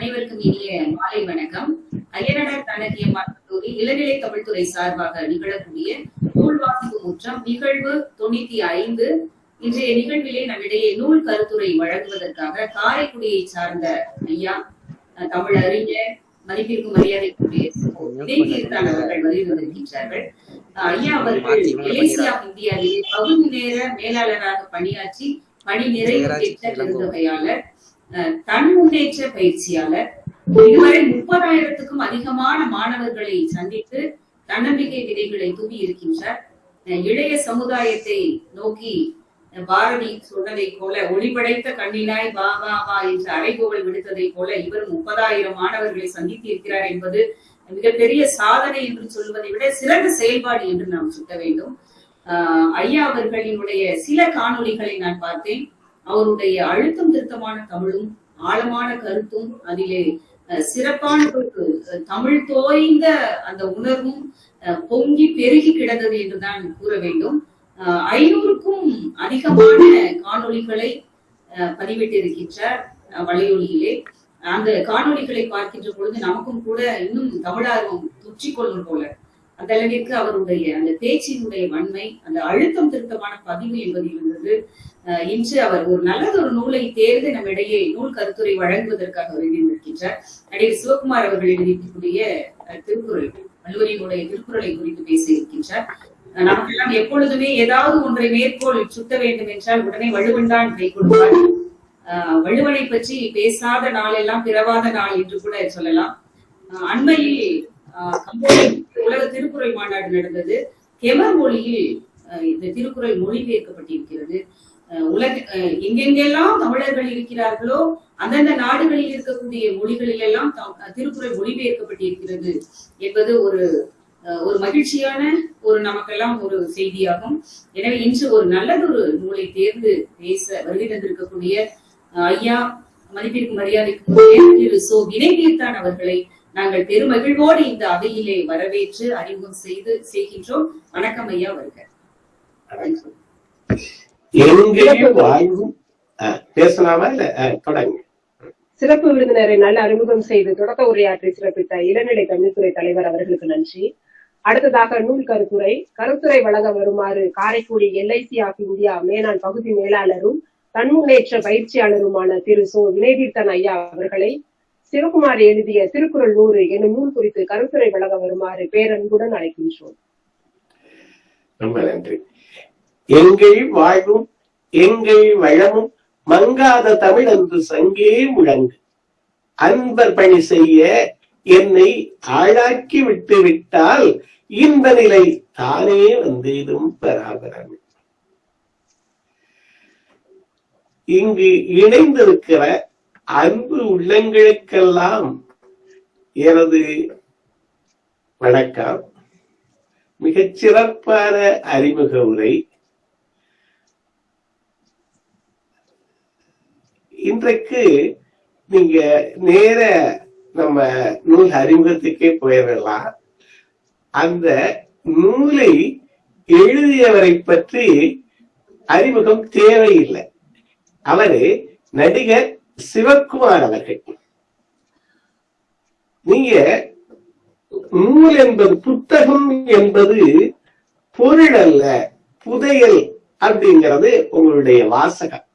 அனைவருக்கும் இனிய மாலை வணக்கம். அய்யனடர் கண்ணகியம்மாள் கல்லூரி இளநிலை தமிழ்துறை சார்பாக நிகழக்கூடிய நூல் வாசிப்பு முற்றம் நிகழ்வு தொண்ணூத்தி ஐந்து. இன்றைய நிகழ்விலே நம்மிடையே நூல் கருத்துரை வழங்குவதற்காக காரைக்குடியை சார்ந்த ஐயா தமிழ் அறிஞர் மதிப்பிற்கும் மரியாதைக்குரிய இடைத்தீர்த்தான் அவர்கள் வருகின்றார்கள் ஐயா அவர்கள் மலேசியா இந்தியாவிலே பகுதி நேர மேலாளராக பணியாற்றி பணி நிறைவு பெற்ற பெருந்தொகையாளர். தன் முன்னேற்ற பயிற்சியாளர். இதுவரை முப்பதாயிரத்துக்கும் அதிகமான மாணவர்களை சந்தித்து தன்னம்பிக்கை விதைகளை தூவி இருக்கின்றார். இளைய சமுதாயத்தை நோக்கி பாரதி சொன்னதை போல ஒளிபடைத்த கண்ணினாய் வா வா வா என்று அறைகோவல் விடுத்ததை போல இவர் முப்பதாயிரம் மாணவர்களை சந்தித்து இருக்கிறார் என்பது மிகப்பெரிய சாதனை என்று சொல்வதை விட சிறந்த செயல்பாடு என்று நாம் சுட்ட வேண்டும். ஆஹ் ஐயா அவர்களினுடைய சில காணொளிகளை நான் பார்த்தேன். அவருடைய அழுத்தம் திருத்தமான தமிழும் ஆழமான கருத்தும் அதிலே சிறப்பான தமிழ் தோய்ந்த அந்த உணர்வும் பொங்கி பெருகி கிடந்தது என்றுதான் கூற வேண்டும். ஐநூறுக்கும் அதிகமான காணொளிகளை அஹ், பதிவிட்டிருக்கின்றார் வலையொலியிலே. அந்த காணொளிகளை பார்க்கின்ற பொழுது நமக்கும் கூட இன்னும் தமிழார்வம் தொற்றிக்கொள்ளும் போல. அந்த அளவிற்கு அவருடைய அந்த பேச்சினுடைய வன்மை அந்த அழுத்தம் திருத்தமான பதிவு என்பதில் இருந்தது. இன்று அவர் ஒரு நல்லது ஒரு நூலை தேர்ந்து நம்மிடையே நூல் கருத்துரை வழங்குவதற்காக வருகை நிற்கின்றார் நடிகர் சிவகுமார் அவர்கள் எழுதியிருக்கக்கூடிய திருக்குறள் வள்ளுவரினுடைய திருக்குறளை குறித்து பேச இருக்கின்றார் நமக்கெல்லாம் எப்பொழுதுமே ஏதாவது ஒன்றை மேற்கோள் சுத்த வேண்டும் என்றால் உடனே வலுவன்தான் கை கொடுப்பார். வள்ளுவனை பற்றி பேசாத நாளெல்லாம் பிறவாத நாள் என்று கூட சொல்லலாம். அஹ், அண்மையில் ஆஹ் உலக திருக்குறள் மாநாடு நடந்தது. கெமர் மொழியில் இந்த திருக்குறள் மொழிபெயர்க்கப்பட்டிருக்கிறது. உலக எங்கெங்கெல்லாம் தமிழர்கள் இருக்கிறார்களோ அந்தந்த நாடுகளில் இருக்கக்கூடிய மொழிகளில் எல்லாம் திருக்குறள் மொழிபெயர்க்கப்பட்டிருக்கிறது என்பது ஒரு ஒரு மகிழ்ச்சியான ஒரு நமக்கெல்லாம் ஒரு செய்தியாகும். எனவே இன்று ஒரு நல்லதொரு நூலை தேர்ந்து பேச வருகை தந்திருக்கக்கூடிய ஐயா மதிப்பிற்கு மரியாதைக்கு திரு சோ வினை அவர்களை நாங்கள் பெருமகிழ்வோடு இந்த அவையிலே வரவேற்று அறிமுகம் செய்து செய்கின்றோம். வணக்கம் ஐயா வருக எங்கேயும் வாழ்வும் அஹ், பேசலாமா இல்ல அஹ், தொடங்க. சிறப்பு விருந்தினரை நல்ல அறிமுகம் செய்து தொடக்க உரையாற்றி சிறப்பித்த இளநிலை கல்வித்துறை தலைவர் அவர்களுக்கு நன்றி. அடுத்ததாக நூல் கருத்துரை. கருத்துரை வழங்க வருமாறு காரைக்குடி எல்ஐசி ஆஃப் இந்தியா மேனாள் பகுதி மேலாளரும் தன்முன்னேற்ற பயிற்சியாளருமான திரு சோ. வினயதீர்த்தன் ஐயா அவர்களை சிவகுமார் எழுதிய திருக்குறள் நூறு என்னும் நூல் குறித்து கருத்துரை வழங்க வருமாறு பேரன்புடன் அழைக்கின்றோம். ரொம்ப நன்றி. எங்கள் வாழ்வும் எங்கள் வளமும் மங்காத தமிழ் என்று சங்கே முழங்கு. அன்பர் பணி செய்ய என்னை ஆளாக்கி விட்டு விட்டால் இந்த நிலை தானே வந்திடும் பராபரம். இங்கு இணைந்திருக்கிற அன்பு உள்ளங்களுக்கெல்லாம் எனது வணக்கம். மிகச் சிறப்பான அறிமுக உரை. இன்றைக்கு நீங்க நேர நம்ம நூல் அறிமுகத்துக்கே போயிடலாம். அந்த நூலை எழுதியவரை பற்றி அறிமுகம் தேவையில்லை. அவரு நடிகர் சிவக்குமார் அவர்கள் நீங்க நூல் என்பது புத்தகம் என்பது பொருள் அல்ல புதையல் அப்படிங்கிறது உங்களுடைய வாசகம்.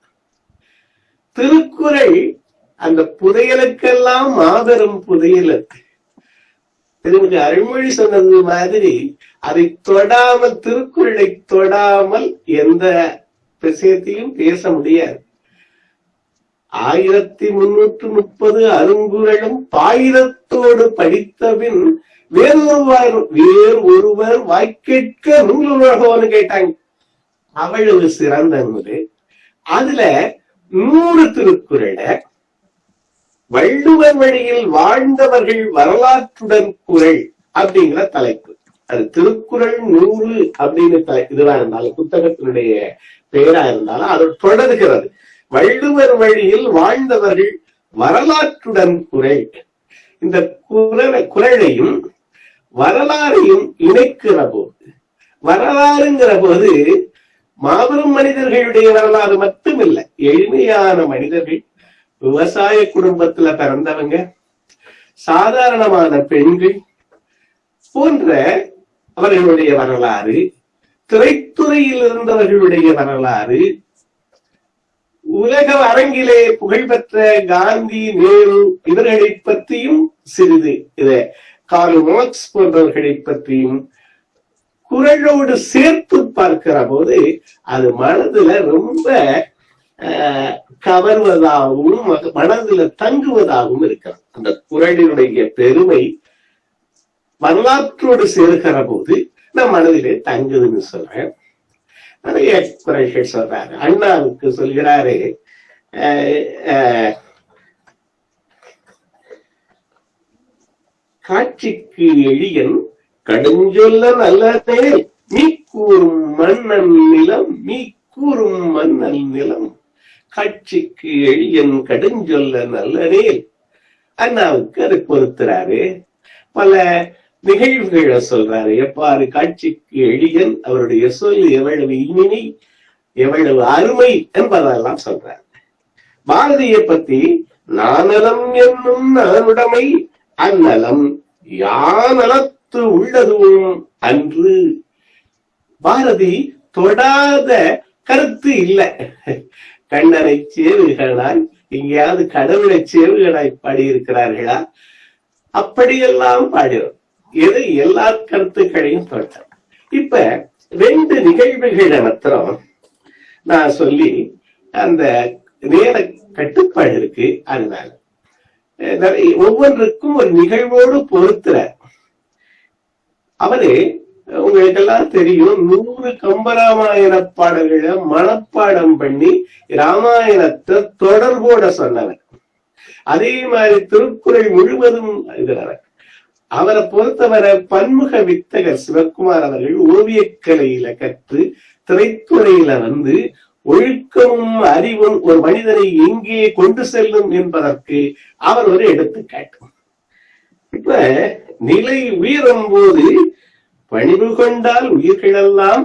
திருக்குறள் அந்த புதையலுக்கெல்லாம் மாபெரும் புதையல் அது. திருமதி அருள்மொழி சொன்னது மாதிரி அதை தொடாமல் திருக்குறளை தொடாமல் எந்த விஷயத்தையும் பேச முடியாது. ஆயிரத்தி முன்னூற்று முப்பது அருங்குறளும் பாயிரத்தோடு படித்தபின் வேறொருவர் வேறு ஒருவர் வாய்க்கேட்க நூலுலகோன்னு கேட்டாங்க. அவ்வளவு சிறந்த நூல். அதுல நூறு திருக்குறள வள்ளுவர் வழியில் வாழ்ந்தவர்கள் வரலாற்றுடன் குறள் அப்படிங்கிற தலைப்பு. அது திருக்குறள் நூறு அப்படின்னு தலை- இதுவா இருந்தாலும் புத்தகத்தினுடைய பெயரா இருந்தாலும் அது தொடர்கிறது. வள்ளுவர் வழியில் வாழ்ந்தவர்கள் வரலாற்றுடன் குறை. இந்த குரலையும் வரலாறையும் இணைக்கிற போது வரலாறுங்கிற போது மாபெரும் மனிதர்களுடைய வரலாறு மட்டுமில்லை. எளிமையான மனிதர்கள் விவசாய குடும்பத்துல பிறந்தவங்க சாதாரணமான பெண்கள் போன்ற அவர்களுடைய வரலாறு திரைத்துறையில் இருந்தவர்களுடைய வரலாறு உலக அரங்கிலே புகழ்பெற்ற காந்தி நேரு இவர்களை பற்றியும் சிறிது இத கார்ல் மார்க்ஸ் போன்றவர்களை பற்றியும் குரலோடு சேர்த்து பார்க்கிற போது அது மனதுல ரொம்ப ஆஹ், கவர்வதாகவும் மனதுல தங்குவதாகவும் இருக்கிறது. அந்த குரலினுடைய பெருமை வரலாற்றோடு சேர்க்கிற போது நம் மனதிலே தங்குதுன்னு சொல்றேன். நிறைய எக்ஸ்பிரஷன் சொல்றாரு? அண்ணாவுக்கு சொல்கிறாரு காட்சிக்கு எளியன் கடுஞ்சொல்ல நல்லதே. மீ கூறும் மன்னன் நிலம் மீ கூறும் மன்னன் நிலம். காட்சிக்கு எளியன் கடுஞ்சொல்ல நல்லதே. அண்ணாவுக்கு அதை பொறுத்துறாரு. பல நிகழ்வுகளை சொல்றாரு எவ்வாறு காட்சிக்கு எளியன் அவருடைய சொல் எவ்வளவு இனிமை எவ்வளவு அருமை என்பதெல்லாம் சொல்றார். பாரதியை பத்தி நானலம் என்னும் நானுடைமை அந்நலம் யானலத்து உள்ளதும் அன்று. பாரதி தொடாத கருத்து இல்லை. கண்ணனை சேவுகளாய் எங்கேயாவது கடவுளை சேவுகளாய் பாடியிருக்கிறார்களா? அப்படியெல்லாம் பாடினோம் எது எல்லா கருத்துக்களையும் தொட்டார் இப்ப ரெண்டு நிகழ்வுகளை மாத்திரம் நான் சொல்லி அந்த நேர கட்டுப்பாடு இருக்கு அதனால. நிறைய ஒவ்வொன்றுக்கும் ஒரு நிகழ்வோடு பொறுத்துறார் அவரு உங்களுக்கெல்லாம் தெரியும் நூறு கம்பராமாயண பாடல்களை மனப்பாடம் பண்ணி ராமாயணத்தை தொடர்போட சொன்னவர். அதே மாதிரி திருக்குறள் முழுவதும் எழுதினவர் அவரை பொறுத்தவரை பன்முக வித்தகர் சிவகுமார் அவர்கள் ஓவியக்கலையில கற்று திரைத்துறையில வந்து ஒழுக்கமும் அறிவும் ஒரு மனிதனை எங்கே கொண்டு செல்லும் என்பதற்கு அவர் ஒரு எடுத்துக்காட்டு. இப்ப நிலை உயரும் போது பணிவு கொண்டால் உயிர்களெல்லாம்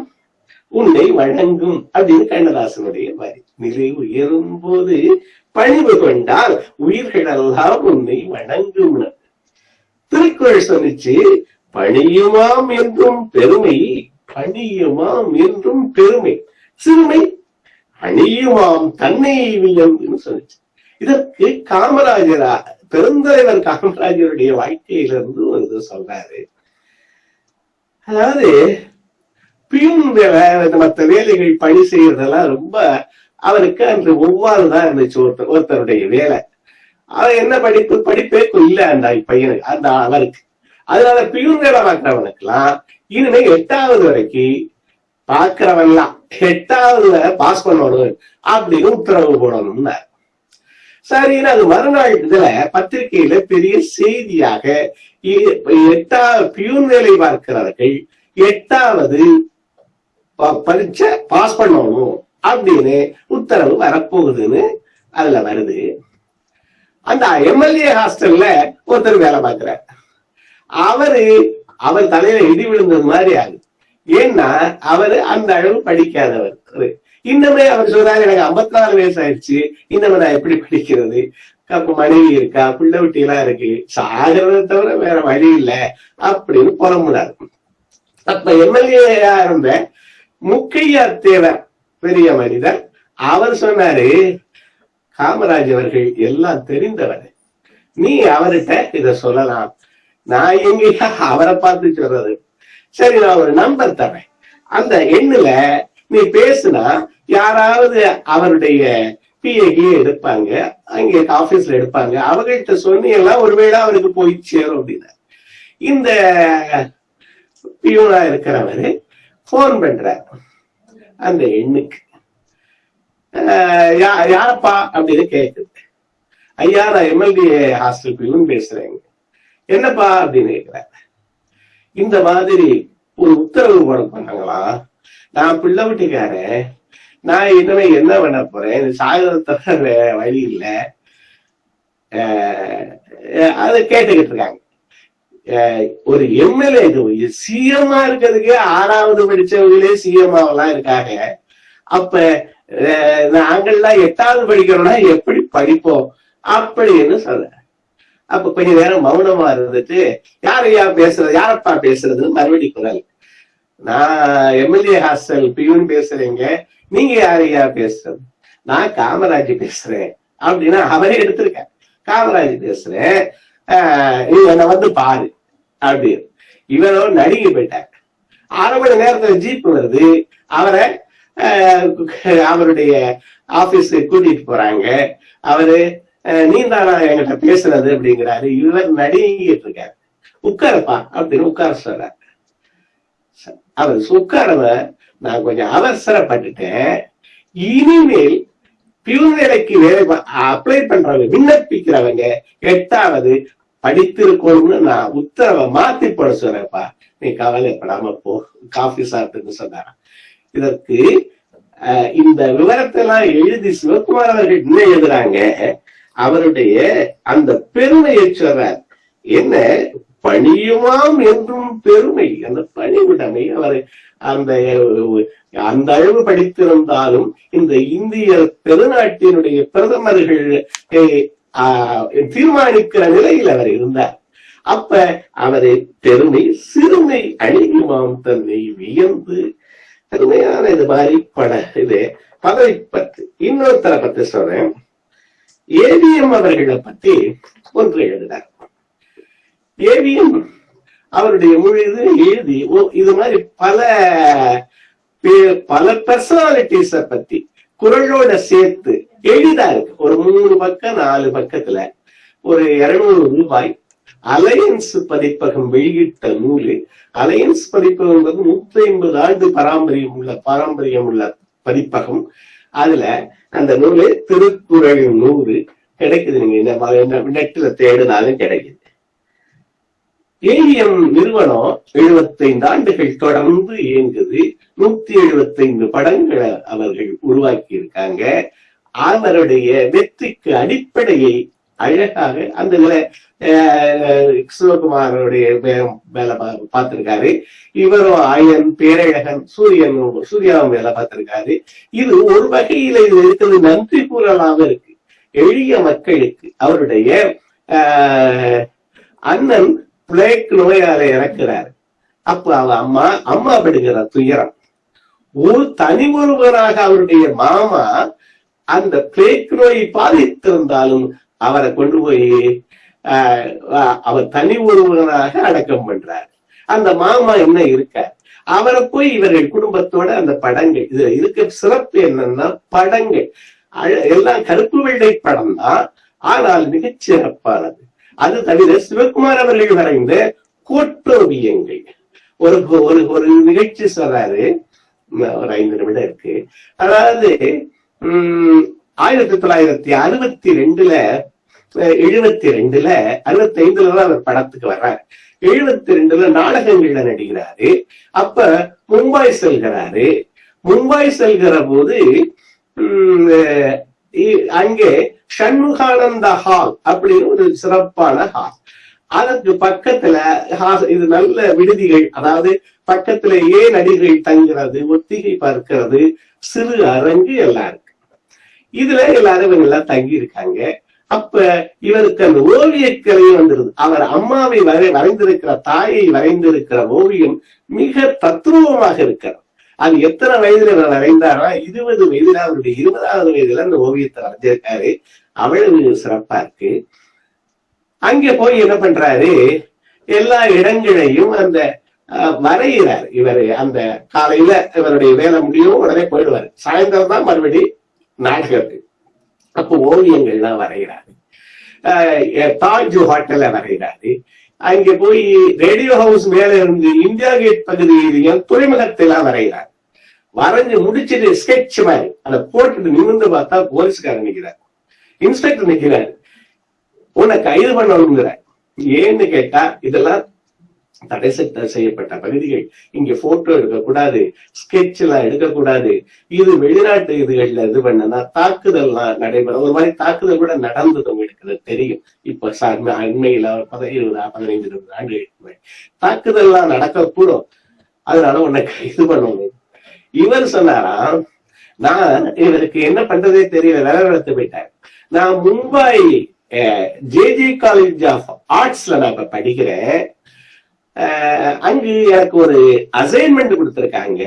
உன்னை வணங்கும் அப்படின்னு கண்ணதாசனுடைய வரி. நிலை உயரும் போது பணிவு கொண்டால் உயிர்களெல்லாம் உன்னை வணங்கும் திருக்குறள் சொன்னிச்சு பணியுமாம் என்றும் பெருமை பணியுமாம் என்றும் பெருமை. சிறுமை அணியுமாம் தன்னை வியந்து சொன்னிச்சு இதற்கு காமராஜரா பெருந்தலைவர் காமராஜருடைய வாழ்க்கையிலிருந்து ஒரு இது சொல்றாரு. அதாவது பியூன் மற்ற வேலைகள் பணி செய்யறதெல்லாம் ரொம்ப அவருக்கு அன்று ஒவ்வாறு தான் இருந்துச்சு ஒருத்தர் ஒருத்தருடைய வேலை. அவன் என்ன படிப்பு? படிப்பே இல்ல அந்த பையனுக்கு அந்த அவருக்கு. அதனால பியூன் வேலை பார்க்கிறவனுக்குலாம் இனிமே எட்டாவது வரைக்கும் பார்க்கிறவன்லாம் எட்டாவது பாஸ் பண்ணணும் அப்படின்னு உத்தரவு போடணும்னா சரின்னு அது மறுநாள் இதுல பத்திரிகையில பெரிய செய்தியாக இ- எட்டாவது பியூன் வேலை பார்க்கிறவர்கள் எட்டாவது ப- பரீட்சை பாஸ் பண்ணணும் அப்படின்னு உத்தரவு வரப்போகுதுன்னு அதுல வருது. அந்த எம்எல்ஏ ஹாஸ்டல்ல ஒருத்தர் வேலை பார்க்கிறார். அவரு அவர் தலையில இடி விழுந்தது மாதிரி ஆகுது. ஏன்னா அவரு அந்த அளவு படிக்காதவர். இன்னமே அவர் சொல்றாரு எனக்கு 54 நாலு வயசு ஆயிடுச்சு இன்னும் நான் எப்படி படிக்கிறது? அப்ப மனைவி இருக்கா? பிள்ளை குட்டி எல்லாம் இருக்கு. சாகிறத தவிர வேற வழி இல்ல. அப்படின்னு புறம்புனாரு அப்ப எம்எல்ஏயா இருந்த முக்கையா தேவர் பெரிய மனிதர். அவர் சொன்னாரு காமராஜ் அவர்கள் எல்லாம் தெரிந்தவர். நீ அவர்கிட்ட இத சொல்லலாம். நான் எங்கேயா அவரை பார்த்து சொல்றது? சரி நான் ஒரு நம்பர் தரேன். அந்த எண்ணுல நீ பேசுனா யாராவது அவருடைய பிஏகியே எடுப்பாங்க அங்க ஆபீஸ்ல எடுப்பாங்க. அவங்கள்ட்ட சொன்னீங்கன்னா ஒருவேளை அவருக்கு போய் சேரும் அப்படின்னா இந்த பியூனா இருக்கிறவரு போன் பண்ற அந்த எண்ணுக்கு. யாரப்பா அப்படின்னு கேட்குது ஐயா நான் எம்எல்ஏ ஹாஸ்டல் பிரிவுன்னு பேசுறேங்க. என்னப்பா அப்படின்னு கேக்குறாரு. இந்த மாதிரி ஒரு உத்தரவு போட பண்ணாங்களா நான் பிள்ளை வீட்டுக்காரன். நான் இனிமே என்ன பண்ண போறேன்? சாகிறத வழி இல்ல. அதை கேட்டுக்கிட்டு இருக்காங்க. ஒரு எம்எல்ஏ சிஎம்மா இருக்கிறதுக்கே ஆறாவது படிச்சவங்களே சிஎம்மாவெல்லாம் இருக்காங்க. அப்ப நாங்கள்லாம் எட்டாவது படிக்கிறோம்னா எப்படி படிப்போம் அப்படின்னு சொல்ற அப்ப கொஞ்ச நேரம் மௌனமா இருந்துட்டு யாரையா பேசுறது யாரப்பா பேசுறதுன்னு மறுபடி குரல். நான் எம்எல்ஏ ஹாஸ்டல் பியூன் பேசுறீங்க. நீங்க யாரையா பேசுறது? நான் காமராஜ் பேசுறேன் அப்படின்னா அவரே எடுத்திருக்கேன் காமராஜ் பேசுறேன். ஆஹ் என்னை வந்து பாரு அப்படின்னு. இவரோ நடுங்கி போயிட்டாங்க அரை மணி நேரத்துல ஜீப் வருது. அவரை அவருடைய ஆபீஸுக்கு கூட்டிட்டு போறாங்க. அவரு நீ தானா என்கிட்ட பேசுறது அப்படிங்கிறாரு. இவர் நடிகிட்டு இருக்காரு. உட்காரப்பா அப்படின்னு உட்கார சொல்றாரு. அவர் உட்காரவ நான் கொஞ்சம் அவசரப்பட்டுட்டேன். இனிமேல் பியூன் வேலைக்கு வேலை அப்ளை பண்றவங்க விண்ணப்பிக்கிறவங்க எட்டாவது படித்திருக்கணும்னு நான் உத்தரவை மாத்தி போட சொல்றேன்ப்பா. நீ கவலைப்படாம போ. காஃபி சாப்பிட்டுன்னு சொன்னாரான் இதற்கு இந்த விவரத்தை எல்லாம் எழுதி சிவகுமார் அவர்கள் என்ன எழுதுறாங்க. அவருடைய அந்த பெருமையை சொல்றார் என்ன? பணியுமாம் என்றும் பெருமை. அந்த பணிவுடைமை அவர் அந்த அந்த அளவு படித்திருந்தாலும் இந்த இந்திய பெருநாட்டினுடைய பிரதமர்கள் ஆஹ், தீர்மானிக்கிற நிலையில் அவர் இருந்தார். அப்ப அவரை பெருமை சிறுமை அழியுமாம் தன்னை வியந்து அருமையான இது மாதிரி பட இது பதவி பத்து இன்னொருத்தரை பத்தி சொல்றேன் ஏவிஎம் அவர்களை பத்தி ஒன்று எழுதினார். ஏவிஎம் அவருடைய முழு எழுதி இது மாதிரி பல பே- பல பர்சனாலிட்டிஸ பத்தி குரலோட சேர்த்து எளிதா இருக்கு ஒரு மூணு பக்கம் நாலு பக்கத்துல ஒரு இருநூறு ரூபாய் அலையன்ஸ் பதிப்பகம் வெளியிட்ட நூலு அலையன்ஸ் பதிப்பகம் என்பது நூத்தி ஐம்பது ஆண்டு பாரம்பரியம் உள்ள பாரம்பரியம் உள்ள பதிப்பகம். அதுல அந்த நூலு திருக்குறள் நூறு கிடைக்குது. நீங்க இந்த மாதிரி தேடினாலும் கிடைக்குது. ஏவிஎம் நிறுவனம் 75 ஆண்டுகள் தொடர்ந்து இயங்குது. நூத்தி எழுபத்தைந்து படங்களை அவர்கள் உருவாக்கி இருக்காங்க அவருடைய வெற்றிக்கு அடிப்படையை அழகாக அந்த இதுல அஹ், சிவகுமாரோடைய வேலை பா- பார்த்திருக்காரு. இவரும் ஆயன் பேரழகன் சூரியன் சூர்யாவும் வேலை பார்த்திருக்காரு. இது ஒரு வகையில இது இருக்கிறது நன்றி கூறலாம இருக்கு. எளிய மக்களுக்கு அவருடைய அண்ணன் பிளேக் நோயால இறக்குறாரு. அப்ப அவ அம்மா அம்மா படுகிற துயரம். ஒரு தனி ஒருவராக அவருடைய மாமா அந்த பிளேக் நோயை பாதித்திருந்தாலும் அவரை கொண்டு போய் ஆஹ், அவர் தனி ஒருவராக அடக்கம் பண்றார். அந்த மாமா என்ன இருக்கார் அவரை போய் இவர்கள் குடும்பத்தோட அந்த படங்கள் இது இருக்க சிறப்பு என்னன்னா படங்கள். எல்லாம் கருப்பு வெள்ளை படம் தான் ஆனால் மிகச் சிறப்பானது. அது தவிர சிவகுமார் அவர்கள் வரைந்த கோட்டோவியங்கள். ஒரு ஒரு ஒரு நிகழ்ச்சி சொல்றாரு. ஒரு ஐந்து நிமிடம் இருக்கு. அதாவது உம் ஆயிரத்தி தொள்ளாயிரத்தி அறுபத்தி ரெண்டுல எழுபத்தி ரெண்டுல அறுபத்தி ஐந்துல தான் அவர் படத்துக்கு வர்றாரு. எழுபத்தி ரெண்டுல நாடகங்கள்ல நடிக்கிறாரு. அப்ப மும்பாய் செல்கிறாரு. மும்பாய் செல்கிற போது இ- அங்கே ஷண்முகானந்த ஹால் அப்படின்னு ஒரு சிறப்பான ஹால். அதற்கு பக்கத்துல இது நல்ல விடுதிகள் அதாவது பக்கத்துல ஏன் நடிகர்கள் தங்குறது ஒத்திகை பார்க்கிறது சிறு அரங்கு எல்லாம் இருக்கு. இதுல எல்லாரும் இவங்க எல்லாம் தங்கி இருக்காங்க. அப்ப இவருக்கு அந்த ஓவியக்கலையும் வந்துருது அவர் அம்மாவை வரை வரைந்திருக்கிற தாயை வரைந்திருக்கிற ஓவியம் மிக தத்ரூபமாக இருக்கிறது. அது எத்தனை வயதுல இவர் வரைந்தாரா இருபது வயதுல அவருடைய இருபதாவது வயதுல அந்த ஓவியத்தை வரைஞ்சிருக்காரு. அவ்வளவு சிறப்பா இருக்கு. அங்க போய் என்ன பண்றாரு? எல்லா இடங்களையும் அந்த அஹ், வரைகிறார் இவர் அந்த காலையில இவருடைய வேலை முடியும் உடனே போயிடுவாரு. சாயந்தரம் தான் மறுபடி நாடகத்துக்கு அப்போ ஓவியங்கள்லாம் வரைகிறாரு. அஹ், தாஜ் ஹோட்டல்ல வரைகிறாரு. அங்க போய் ரேடியோ ஹவுஸ் மேல இருந்து இந்தியா கேட் பகுதியிலையும் துறைமுகத்தெல்லாம் வரைகிறார். வரைஞ்சு முடிச்சிட்டு ஸ்கெட்ச் மாதிரி அதை போட்டுட்டு நிமிர்ந்து பார்த்தா போலீஸ்காரன் நிக்கிறார். இன்ஸ்பெக்டர் நிக்கிறார். உன்னை கைது பண்ணணுங்கிற ஏன்னு கேட்டா இதெல்லாம் தடை செய்யப்பட்ட பகுதிகள். இங்க போட்டோ எடுக்கக்கூடாது ஸ்கெட்ச் எல்லாம் எடுக்கக்கூடாது. இது வெளிநாட்டு இதுகள்ல இது பண்ணனா தாக்குதல்லாம் நடைபெறும் ஒரு மாதிரி தாக்குதல் கூட நடந்ததும் எடுக்கிறது தெரியும். இப்ப ச- அண்மையில இருபது பதினைந்து இருபது ஆண்டுகளுக்கு முன்னாடி. தாக்குதல்லாம் நடக்கக்கூடும். அதனால உன்னை இது பண்ணணும் இவர் சொன்னாராம் நான் இவருக்கு என்ன பண்றதே தெரியல வேலை வளர்த்து போயிட்டார். நான் மும்பை ஜேஜே காலேஜ் ஆஃப் ஆர்ட்ஸ்ல நான் இப்ப படிக்கிறேன். அங்கு எனக்கு ஒரு அசைன்மெண்ட் கொடுத்துருக்காங்க.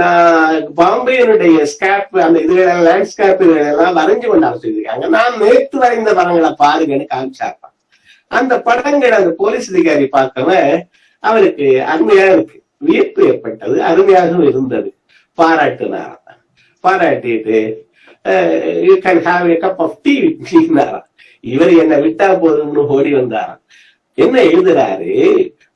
நான் பாம்பேனுடைய ஸ்கேப் அந்த இதுகளெல்லாம் லேண்ட்ஸ்கேப் எல்லாம் வரைஞ்சு கொண்டு வர சொல்லியிருக்காங்க. நான் நேற்று வரைந்த படங்களை பாருங்கன்னு காமிச்சாப்பா அந்த படங்கள் அந்த போலீஸ் அதிகாரி பார்க்கவன் அவருக்கு அருமையா இருக்கு. வியப்பு ஏற்பட்டது அருமையாகவும் இருந்தது. பாராட்டுனாராம். பாராட்டிட்டு you can have a cup of tea விட்னாராம் இவர் என்ன விட்டா போதும்னு ஓடி வந்தாராம். என்ன எழுதுறாரு?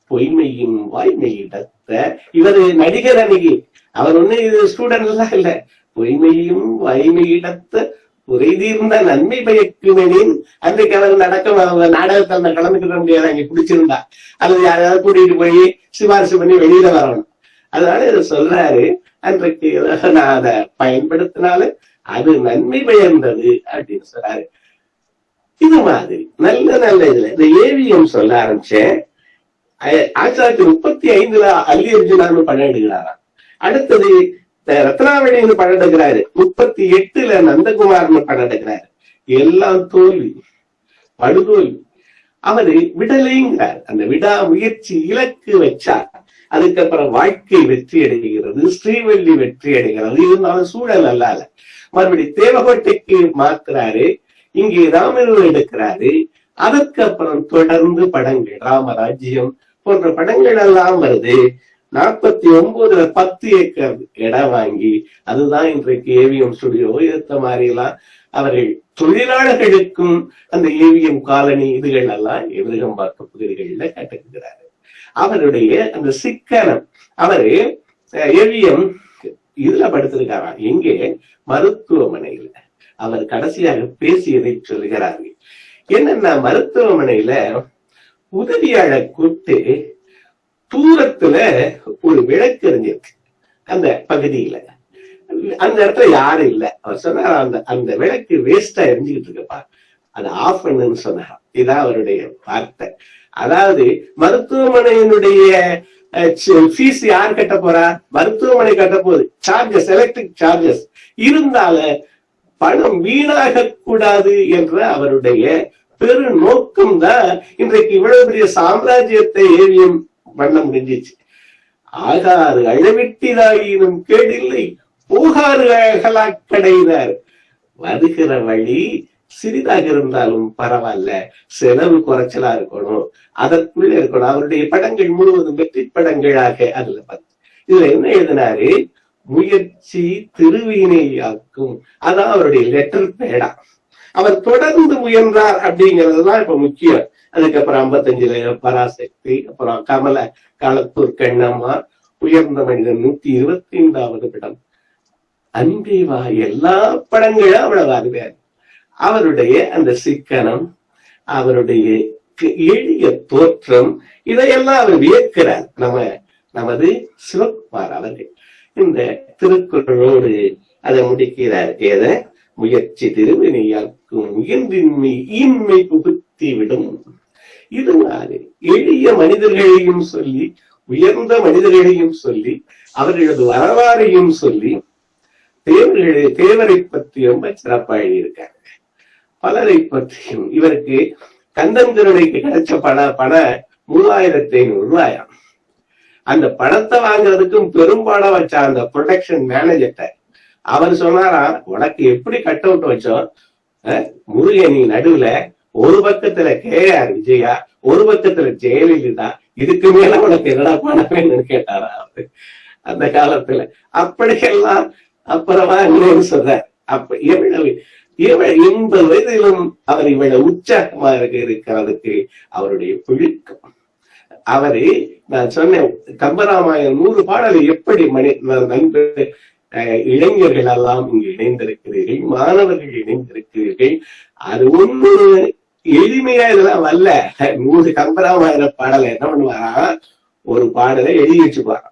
பொய்மையும் வாய்மையிடத்த இவர் நடிகர் அன்னைக்கு. அவர் ஒண்ணு இது ஸ்டூடெண்ட் எல்லாம் இல்ல. பொய்மையும் வாய்மையிடத்த குறைதீர்ந்த நன்மை பயக்குமெனின் அன்றைக்கு அவர் நடக்க நாடகத்தை அந்த கலந்துக்கிற முடியாது. அங்க குடிச்சிருந்தா. அல்லது யாராவது கூட்டிட்டு போய் சிபாரிசு பண்ணி வெளியில வரணும். அதனால இதை சொல்றாரு அன்றைக்கு நான் அதை பயன்படுத்தினாலும் அது நன்மை பயந்தது அப்படின்னு சொல்றாரு. இது மாதிரி நல்ல நல்ல இதுல. இந்த ஏவிஎம் சொல்ல ஆரம்பிச்சேன். ஆயிரத்தி தொள்ளாயிரத்தி முப்பத்தி ஐந்துல அல்லி அர்ஜுனான்னு படம் எடுக்கிறாராம் அடுத்தது ரத்னாவணின்னு ரத்னாவளின்னு படம் எடுக்கிறாரு முப்பத்தி எட்டுல நந்தகுமார்னு படம் எடுக்கிறாரு எல்லாம் தோல்வி படுதோல்வி. அவரு விடலைங்கிறார். அந்த விடா முயற்சி இலக்கு வச்சார். அதுக்கப்புறம் வாழ்க்கை வெற்றி அடைகிறது ஸ்ரீவள்ளி வெற்றி அடைகிறது. இருந்தாலும் சூழல் அல்லால மறுபடி தேவகோட்டைக்கு மாத்துறாரு. இங்கே ராமனூர் எடுக்கிறாரு அதற்கப்புறம் தொடர்ந்து படங்கள். ராமராஜ்யம் போன்ற படங்கள் எல்லாம் வருது. நாற்பத்தி ஒன்பதுல பத்து ஏக்கர் இடம் வாங்கி அதுதான் இன்றைக்கு ஏவிஎம் ஸ்டுடியோ இருந்த மாதிரி எல்லாம் அவர்கள் தொழிலாளர்களுக்கும் அந்த ஏவிஎம் காலனி இதுகள் எல்லாம் எதிரகம்பாக்க பகுதிகளில் கட்டுகிறாரு அவருடைய அந்த சிக்கனம் அவரு ஏவிஎம் இதுல படுத்திருக்காராம் எங்கே? மருத்துவமனையில. அவர் கடைசியாக பேசியதை சொல்கிறார்கள். என்னன்னா மருத்துவமனையில உதவியாள கூப்பிட்டு தூரத்துல ஒரு விளக்கு எரிஞ்சிருக்கு அந்த பகுதியில. அந்த இடத்துல யாரும் இல்ல. அவர் சொன்னார் அந்த அந்த விளக்கு வேஸ்டா எரிஞ்சுக்கிட்டு இருக்கப்பா. அது ஆஃப் பண்ணுன்னு சொன்னார் இதான் அவருடைய வார்த்தை. அதாவது மருத்துவமனையினுடைய ஃபீஸ் யார் கட்ட போறா? மருத்துவமனை கட்ட போகுது. சார்ஜஸ் எலக்ட்ரிக் சார்ஜஸ் இருந்தால பணம் வீணாக கூடாது என்ற அவருடைய பெரு நோக்கம் தான் இன்றைக்கு இவ்வளவு பெரிய சாம்ராஜ்யத்தை ஏவியம் பண்ண முடிஞ்சிச்சு ஆகாறு அழவிட்டிதாயினும் கேடில்லை போகாறு அகலாக்கடையினர் வருகிற வழி சிறிதாக இருந்தாலும் பரவாயில்ல செலவு குறைச்சலா இருக்கணும் அதற்குள்ளே இருக்கணும். அவருடைய படங்கள் முழுவதும் வெற்றி படங்களாக அதுல பார்த்து இதுல என்ன எழுதினாரு? முயற்சி திருவினையாக்கும் அதான் அவருடைய லெட்டர் பேடா அவர் தொடர்ந்து முயன்றார் அப்படிங்கிறதுதான் இப்ப முக்கியம். அதுக்கப்புறம் ஐம்பத்தஞ்சுல பராசக்தி அப்புறம் கமல களத்தூர் கண்ணம்மா உயர்ந்த மனிதன் நூத்தி இருபத்தி ஐந்தாவது படம். அன்பே வா எல்லா படங்களும் அவ்வளவு அருமையாரு அவருடைய அந்த சிக்கனம் அவருடைய எளிய தோற்றம் இதையெல்லாம் அவர் வியக்கிறார். நம்ம நமது சிவகுமார் அவர்கள். இந்த திருக்குறளோடு அதை முடிக்கிறார். ஏத முயற்சி திருவினையாக்கும் முயன்றின்மை இன்மை புகுத்தி விடும். இது மாதிரி எளிய மனிதர்களையும் சொல்லி உயர்ந்த மனிதர்களையும் சொல்லி அவர்களது வரலாறையும் சொல்லி தேவர்களை தேவரை பற்றி ரொம்ப சிறப்பாக எழுதியிருக்காங்க பலரை பற்றியும் இவருக்கு கந்தன் கிடைச்ச பண பண மூவாயிரத்தி ஐநூறு ரூபாயாம். அந்த பணத்தை வாங்குறதுக்கும் பெரும்பாலும் வச்ச அந்த ப்ரொடெக்ஷன் மேனேஜர்கிட்ட அவர் சொன்னாரா உனக்கு எப்படி கட் அவுட் வச்சோம் அஹ், நீ நடுவுல ஒரு பக்கத்துல கே ஆர் விஜயா ஒரு பக்கத்துல ஜெயலலிதா இதுக்கு மேல உனக்கு என்னடா பண்ண வேணும்னு கேட்டாரா அவரு? அந்த காலத்துல. அப்படியெல்லாம் அப்புறமா இன்னொரு சொல்ற அப்ப எவ்வளவு இவள் எண்பது வயதிலும் அவர் இவ்வளவு உற்சாகமாக இருக்கிறதுக்கு அவருடைய பிழுக்கம். அவரு நான் சொன்னேன் கம்பராமாயணம் நூறு பாடலை எப்படி மணி இளைஞர்கள் எல்லாம் இங்கு இணைந்திருக்கிறீர்கள் மாணவர்கள் இணைந்திருக்கிறீர்கள் அது ஒண்ணு எளிமையா இதெல்லாம் வரல நூறு கம்பராமாயண பாடலை என்ன பண்ணுவாரா? ஒரு பாடலை எழுதி வச்சுப்பாராம்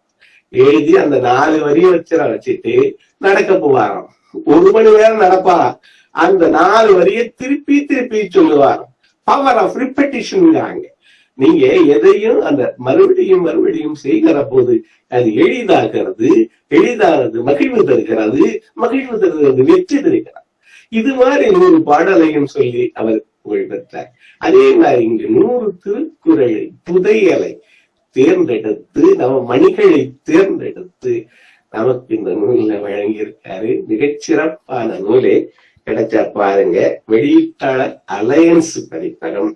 எழுதி அந்த நாலு வரிய வச்சுற வச்சுட்டு நடக்க போவாராம். ஒரு மணி நேரம் நடப்பாராம். அந்த நாலு வரியை திருப்பி திருப்பி சொல்லுவாராம். பவர் ஆஃப் ரிப்பட்டிஷன் நீங்க எதையும் அந்த மறுபடியும் மறுபடியும் செய்கிற போது அது எளிதாகிறது எளிதானது மகிழ்வு தருகிறது மகிழ்வு தருகிறது வெற்றி தருகிறார் இது மாதிரி நூறு பாடலையும் சொல்லி அவர் புகழ் பெற்றார். அதே மாதிரி இங்கு நூறு திருக்குறளை புதையலை தேர்ந்தெடுத்து நம்ம மணிகளை தேர்ந்தெடுத்து நமக்கு இந்த நூல்ல வழங்கியிருக்காரு. மிகச்சிறப்பான நூலே கிடைச்சா பாருங்க. வெளியீட்டாளர் அலையன்ஸ் பதிப்பகம்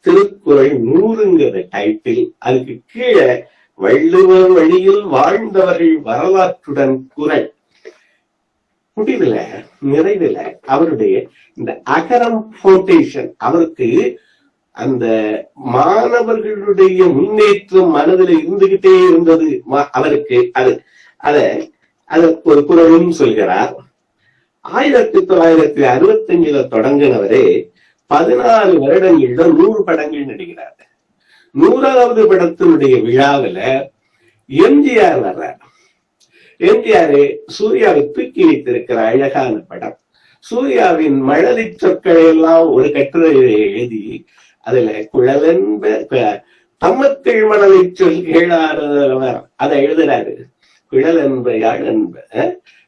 திருக்குறள் நூறுங்கிற டைட்டில் அதுக்கு கீழே வள்ளுவர் வழியில் வாழ்ந்தவர்கள் வரலாற்றுடன் குரல். முடிவுல நிறைவுல அவருடைய இந்த அகரம் போட்டேஷன் அவருக்கு அந்த மாணவர்களுடைய முன்னேற்றம் மனதில் இருந்துகிட்டே இருந்தது. அவருக்கு அது அத அத ஒரு குரலும் சொல்கிறார். ஆயிரத்தி தொள்ளாயிரத்தி அறுபத்தி அஞ்சுல தொடங்கினவரே பதினாலு வருடங்கள்ல நூறு படங்கள் நடிக்கிறார். நூறாவது படத்தினுடைய விழாவுல எம்ஜிஆர் வர்றார். எம்ஜிஆர் சூர்யாவை தூக்கி வைத்திருக்கிற அழகான படம். சூர்யாவின் மழலை சொற்களை எல்லாம் ஒரு கட்டுரையை எழுதி அதுல குழலென்ப என்ப தம்மக்கள் மணலை சொல் அதை எழுதுறாரு. குழல் என்ப யாழ் என்ப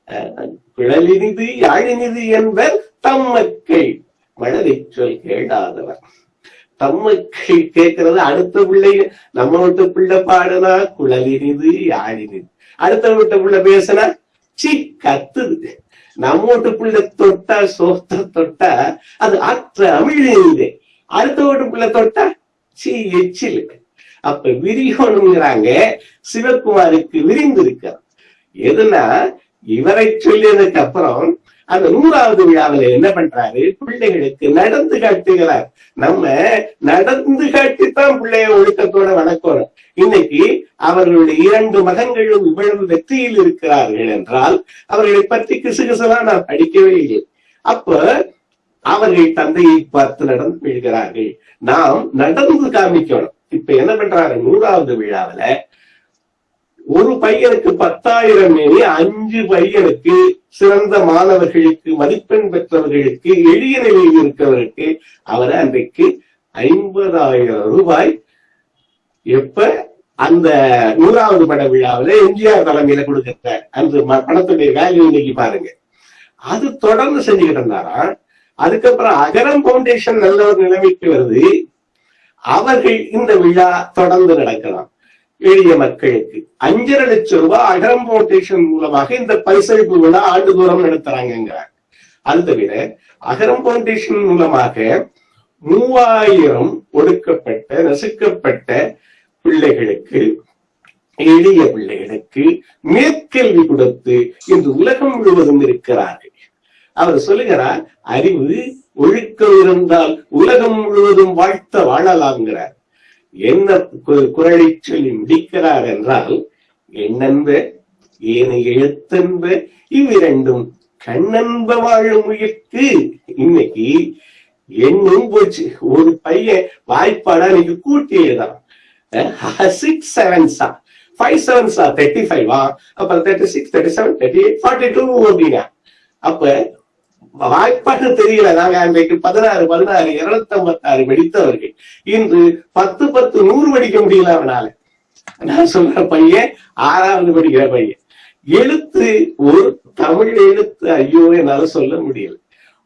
அஹ், குழலினிது யாழினிது என்பர் தம்மக்கள் மழலை கேடாதவர் தம்மை கேட்கறது அடுத்த பிள்ளை நம்ம வீட்டு பிள்ளை பாடுனா குழலினிது யாழினிது. அடுத்த வீட்டு பிள்ளை பேசுனா சி கத்துது. நம்ம வீட்டு பிள்ளை தொட்டா சோத்த தொட்டா அது ஆற்ற அமிழ்ந்து அடுத்த வீட்டு பிள்ளை தொட்டா சி எச்சில். அப்ப விரியோனுங்கிறாங்க சிவகுமாருக்கு விரிந்திருக்கிறார். எதுனா இவரை சொல்லியதுக்கு அப்புறம் அந்த நூறாவது விழாவில் என்ன பண்றாரு? பிள்ளைகளுக்கு நடந்து காட்டுகிறார். நம்ம நடந்து காட்டித்தான் பிள்ளைய ஒழுக்கத்தோட வளர்க்கணும் இன்னைக்கு அவர்களுடைய இரண்டு மகன்களும் இவ்வளவு வெற்றியில் இருக்கிறார்கள் என்றால் அவர்களை பற்றி கிசுகிசுலாம் நான் படிக்கவே இல்லை. அப்ப அவர்கள் தந்தையை பார்த்து நடந்து விழுகிறார்கள் நாம் நடந்து காமிக்கணும். இப்ப என்ன பண்றாரு? நூறாவது விழாவுல ஒரு பையனுக்கு பத்தாயிரம் மேனி அஞ்சு பையனுக்கு சிறந்த மாணவர்களுக்கு மதிப்பெண் பெற்றவர்களுக்கு எளிய நிலையில் இருக்கிறவருக்கு அவரை அன்றைக்கு ஐம்பதாயிரம் ரூபாய் எப்ப அந்த நூறாவது பட விழாவில் எம்ஜிஆர் தலைமையில கொடுக்கிற அந்த பணத்துடைய படத்துடைய வேல்யூ இன்னைக்கு பாருங்க. அது தொடர்ந்து செஞ்சுக்கிட்டு இருந்தாரா? அதுக்கப்புறம் அகரம் பவுண்டேஷன் நல்ல ஒரு நிலைமைக்கு வருது. அவர்கள் இந்த விழா தொடர்ந்து நடக்கலாம். எளிய மக்களுக்கு. அஞ்சரை லட்சம் ரூபாய் அகரம் பவுண்டேஷன் மூலமாக இந்த பரிசளிப்பு விழா ஆண்டுதோறும் நடத்துறாங்கிறார் அது தவிர அகரம் பவுண்டேஷன் மூலமாக மூவாயிரம் ஒடுக்கப்பட்ட நசுக்கப்பட்ட பிள்ளைகளுக்கு எளிய பிள்ளைகளுக்கு மேற்கல்வி கொடுத்து இன்று உலகம் முழுவதும் இருக்கிறார்கள். அவர் சொல்லுகிறார் அறிவு ஒழுக்கம் இருந்தால் உலகம் முழுவதும் வாழ்த்த வாழலாம்ங்கிறார். என்ன கு- குரலை சொல்லி முடிக்கிறார் என்றால் எண்ணென்ப ஏனை எழுத்தென்ப இவ்விரண்டும் கண்ணென்ப வாழும் உயிர்க்கு இன்னைக்கு எண்ணும் போச்சு ஒரு பையன் வாய்ப்பாடா இன்னைக்கு கூட்டி எழுதான் சிக்ஸ் செவன்ஸா ஃபைவ் செவன்ஸா தேர்ட்டி ஃபைவா அப்ப thirty six thirty seven thirty eight forty two அப்படின்னா அப்ப வாய்ப்பாக தெரியல. நாங்க அன்றைக்கு பதினாறு பதினாறு இருநூத்தி ஐம்பத்தாறு வெடித்தவர்கள் இன்று பத்து பத்து நூறு வெடிக்க முடியல அவனால. நான் சொல்ற பையன் ஆறாவது படிக்கிற பையன். எழுத்து ஒரு தமிழ் எழுத்து ஐயோ என்னால சொல்ல முடியல.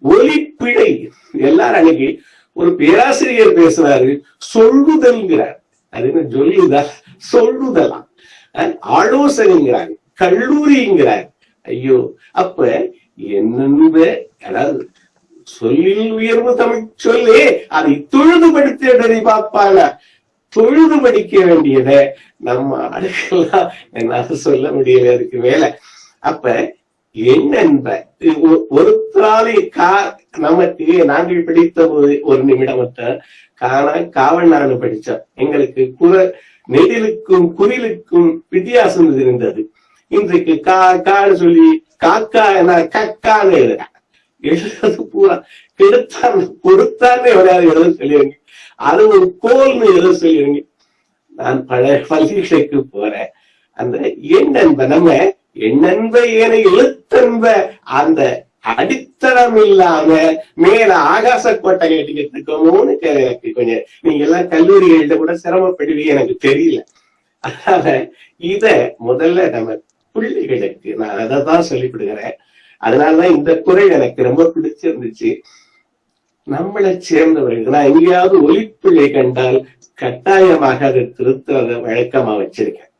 ஒலிப்பிழை. எல்லாரும் அன்னைக்கு ஒரு பேராசிரியர் பேசுறாரு சொல்லுதல்ங்கிறார். அது என்ன சொல்லுதா சொல்லுதலாம். அஹ் ஆலோசனைங்கிறார். கல்லூரிங்கிறார். ஐயோ அப்ப என்னென்ப அதாவது சொல்லில் உயர்வு தமிழ் சொல்லி அதை தொழுது படித்ததை பார்ப்பாங்க தொழுது படிக்க வேண்டியத நம்ம அடுக்கலாம் என்னால சொல்ல முடியல அதுக்கு வேலை அப்ப என்னென்ப ஒ- ஒருத்தராலே கா நமக்கு நாங்கள் படித்த ஒரு ஒரு நிமிடம் காண காவண்ணான்னு படிச்சோம் எங்களுக்கு குர நெடிலுக்கும் குரிலுக்கும் வித்தியாசம் இருந்தது இன்றைக்கு கா கான்னு சொல்லி காக்கா என்ன கக்கான்னு எழுதுறது பூரா கெடுத்தான் கொடுத்தான்னு எவரையாவது எழுத சொல்லிடுங்க அது ஒரு கோல்னு எழுத சொல்லிருங்க. நான் பழைய பள்ளிகளுக்கு போறேன். அந்த எண்ணன்ப நம்ம எண்ணன்ப ஏன எழுத்தன்ப அந்த அடித்தளம் இல்லாம மேல ஆகாச கோட்டை கட்டிக்கிட்டு இருக்கோமோன்னு எனக்கு கொஞ்சம். நீங்க எல்லாம் கல்லூரிகள்கிட்ட கூட சிரமப்படுவீங்க எனக்கு தெரியல. அதனால இத முதல்ல நம்ம பிள்ளைகளுக்கு நான் அதை தான் சொல்லிவிடுகிறேன். அதனாலதான் இந்த குறை எனக்கு ரொம்ப பிடிச்சிருந்துச்சு. நம்மளை சேர்ந்தவர்கள் நான் எங்கேயாவது ஒலிப்பிள்ளை கண்டால் கட்டாயமாக அதை திருத்த வழக்கமா வச்சிருக்கேன்.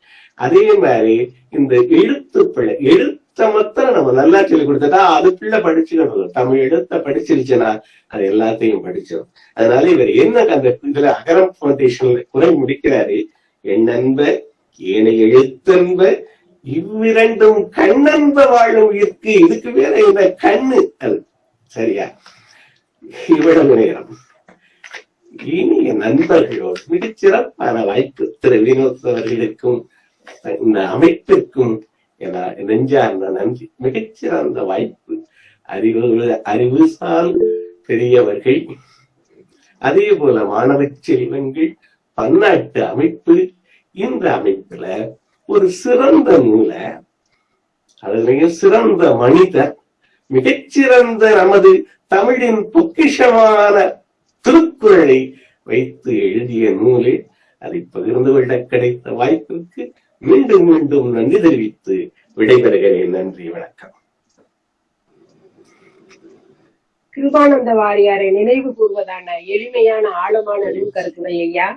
அதே மாதிரி இந்த எழுத்து பிழை எழுத்த மாத்திரம் நம்ம நல்லா சொல்லி கொடுத்தா அது பிள்ளை படிச்சுக்கணும். தமிழ் எழுத்த படிச்சிருச்சுன்னா அது எல்லாத்தையும் படிச்சிடும் அதனால இவர் என்ன அந்த இதுல அகரம் பவுண்டேஷன்ல குறை முடிக்கிறாரு? எண்ணன்ப ஏனைய எழுத்தன்ப இவ்விரண்டும் கண்ணன்ப வாழும் இருக்கு. இதுக்கு வேற இந்த கண்ணு. அது சரியா? இவ்வளவு நேரம். இனிய நண்பர்களோடு மிகச்சிறப்பான வாய்ப்பு திரு வினோத் அவர்களுக்கும் இந்த அமைப்பிற்கும் என நெஞ்சார்ந்த நன்றி. மிகச்சிறந்த வாய்ப்பு. அறிவு அறிவுசால் பெரியவர்கள் அதே போல மாணவ செல்வங்கள் பன்னாட்டு அமைப்பு. இந்த அமைப்புல ஒரு சிறந்த நூலை அதுலயும் சிறந்த மனிதர் மிகச்சிறந்த நமது தமிழின் பொக்கிஷமான திருக்குறளை வைத்து எழுதிய நூலே அதை பகிர்ந்து கொள்ள கிடைத்த வாய்ப்பிற்கு மீண்டும் மீண்டும் நன்றி தெரிவித்து விடைபெறுகிறேன். நன்றி வணக்கம். கிருபானந்த வாரியாரை நினைவு கூறுவதான எளிமையான ஆழமான நூல் கருத்துரை ஐயா.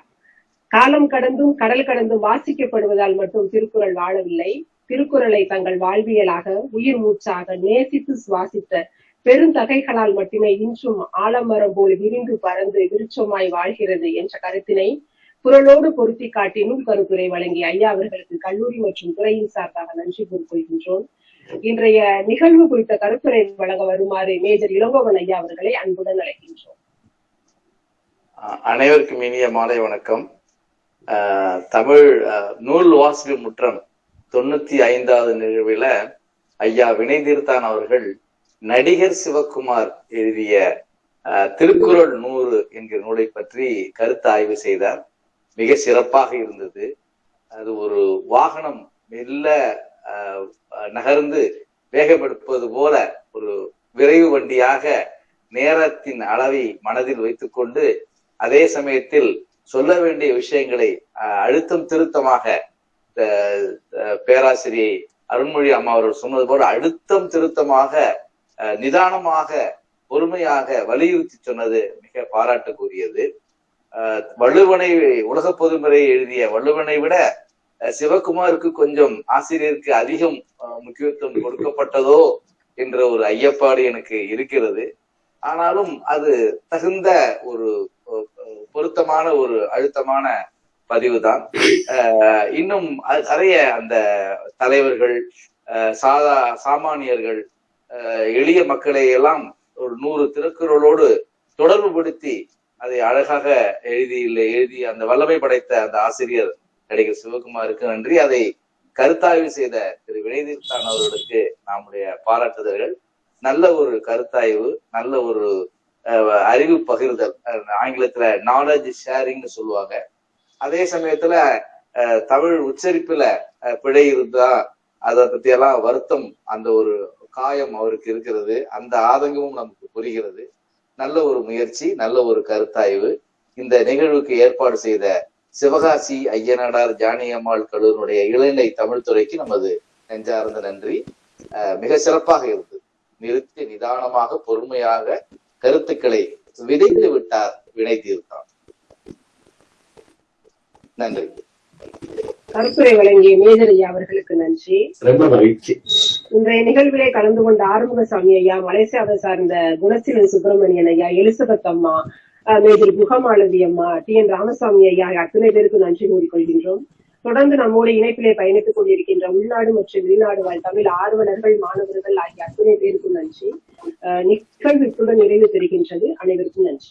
காலம் கடந்தும் கடல் கடந்தும் வாசிக்கப்படுவதால் மட்டும் திருக்குறள் வாழவில்லை. திருக்குறளை தங்கள் வாழ்வியலாக உயிர் மூச்சாக நேசித்து சுவாசித்த பெருந்தகைகளால் மட்டுமே இன்றும் ஆலமரம் போல் விரிந்து பறந்து விருட்சமாய் வாழ்கிறது என்ற கருத்தினை குரலோடு பொருத்தி காட்டி நூல் கருத்துரை வழங்கிய ஐயா அவர்களுக்கு கல்லூரி மற்றும் துறையின் சார்பாக நன்றி கூறிக்கொள்கின்றோம். இன்றைய நிகழ்வு குறித்த கருத்துரை வழங்க வருமாறு மேஜர் இளங்கோவன் ஐயா அவர்களை அன்புடன் அழைக்கின்றோம். அனைவருக்கும் இனிய மாலை வணக்கம். தமிழ் அஹ், நூல் வாசிப்பு முற்றம் தொண்ணூத்தி ஐந்தாவது நிகழ்வுல ஐயா வினை தீர்த்தான் அவர்கள் நடிகர் சிவகுமார் எழுதிய திருக்குறள் நூறு என்கிற நூலை பற்றி கருத்து ஆய்வு செய்தார். மிக சிறப்பாக இருந்தது. அது ஒரு வாகனம் மெல்ல நகர்ந்து வேகமெடுப்பது போல ஒரு விரைவு வண்டியாக நேரத்தின் அளவை மனதில் வைத்துக்கொண்டு அதே சமயத்தில் சொல்ல வேண்டிய விஷயங்களை அழுத்தம் திருத்தமாக பேராசிரியை அருண்மொழி அம்மா அவர்கள் சொன்னது போல அழுத்தம் திருத்தமாக நிதானமாக பொறுமையாக வலியுறுத்தி சொன்னது மிக பாராட்டுக்குரியது வள்ளுவனை உலக பொதுமுறை எழுதிய வள்ளுவனை விட சிவகுமாருக்கு கொஞ்சம் ஆசிரியருக்கு அதிகம் முக்கியத்துவம் கொடுக்கப்பட்டதோ என்ற ஒரு ஐயப்பாடு எனக்கு இருக்கிறது. ஆனாலும் அது தகுந்த ஒரு பொருத்தமான ஒரு அழுத்தமான பதிவு தான் இன்னும் நிறைய அந்த தலைவர்கள் அஹ், சாதா சாமானியர்கள் எளிய மக்களை எல்லாம் ஒரு நூறு திருக்குறளோடு தொடர்பு படுத்தி அதை அழகாக எழுதி எழுதி அந்த வல்லமை படைத்த அந்த ஆசிரியர் நடிகர் சிவகுமாருக்கு நன்றி. அதை கருத்தாய்வு செய்த திரு வினைதீர்த்தான் அவர்களுக்கு நம்முடைய பாராட்டுதல்கள். நல்ல ஒரு கருத்தாய்வு நல்ல ஒரு அறிவு பகிர்தல் ஆங்கிலத்துல நாலேஜ் ஷேரிங்னு சொல்லுவாங்க. அதே சமயத்துல தமிழ் உச்சரிப்புல பிழை இருந்தா அதை பத்தி எல்லாம் வருத்தம் அந்த ஒரு காயம் அவருக்கு இருக்கிறது. அந்த ஆதங்கமும் நமக்கு புரிகிறது. நல்ல ஒரு முயற்சி நல்ல ஒரு கருத்தாய்வு. இந்த நிகழ்வுக்கு ஏற்பாடு செய்த சிவகாசி ஐயனாடார் ஜானியம்மாள் கல்லூரினுடைய இளநிலை தமிழ் துறைக்கு நமது நெஞ்சார்ந்த நன்றி. மிக சிறப்பாக இருந்தது. நிறுத்தி நிதானமாக பொறுமையாக கருத்துக்களை விதைத்து விட்டார் வினை தீர்த்தான். நன்றி. கருத்துரை வழங்கிய ஐயா அவர்களுக்கு நன்றி. ரொம்ப மகிழ்ச்சி. இன்றைய நிகழ்விலே கலந்து கொண்ட ஆறுமுகசாமி ஐயா மலேசியாவை சார்ந்த குணசீலன் சுப்பிரமணியன் ஐயா எலிசபெத் அம்மா அஹ், மேஜர் குகமாலதி அம்மா டி என் ராமசாமி ஐயா அத்தனை பேருக்கு நன்றி கூறிக்கொள்கின்றோம். தொடர்ந்து நம்மோடு இணைப்பிலே பயணித்துக் கொண்டிருக்கின்ற உள்நாடு மற்றும் வெளிநாடு வாழ் தமிழ் ஆர்வலர்கள் மாணவர்கள் ஆகிய அத்தனை பேருக்கும் நன்றி. அஹ், நிகழ்வு இத்துடன் நிறைவு பெறுகின்றது. அனைவருக்கும் நன்றி.